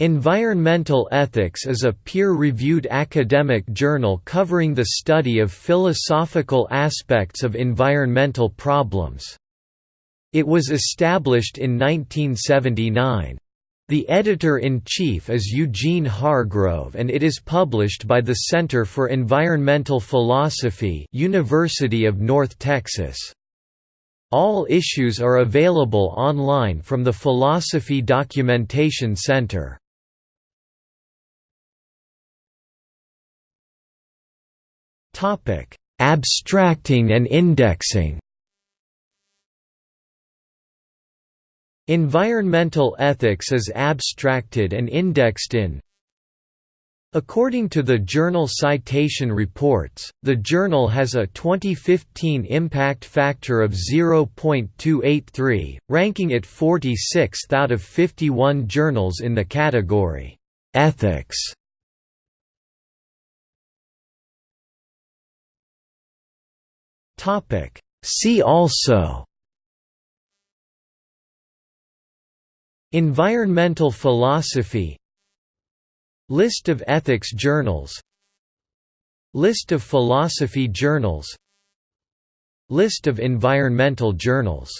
Environmental Ethics is a peer-reviewed academic journal covering the study of philosophical aspects of environmental problems. It was established in 1979. The editor-in-chief is Eugene Hargrove and it is published by the Center for Environmental Philosophy University of North Texas. All issues are available online from the Philosophy Documentation Center. Abstracting and indexing. Environmental ethics is abstracted and indexed in According to the Journal Citation Reports, the journal has a 2015 impact factor of 0.283, ranking it 46th out of 51 journals in the category, "'Ethics' See also Environmental philosophy List of ethics journals List of philosophy journals List of environmental journals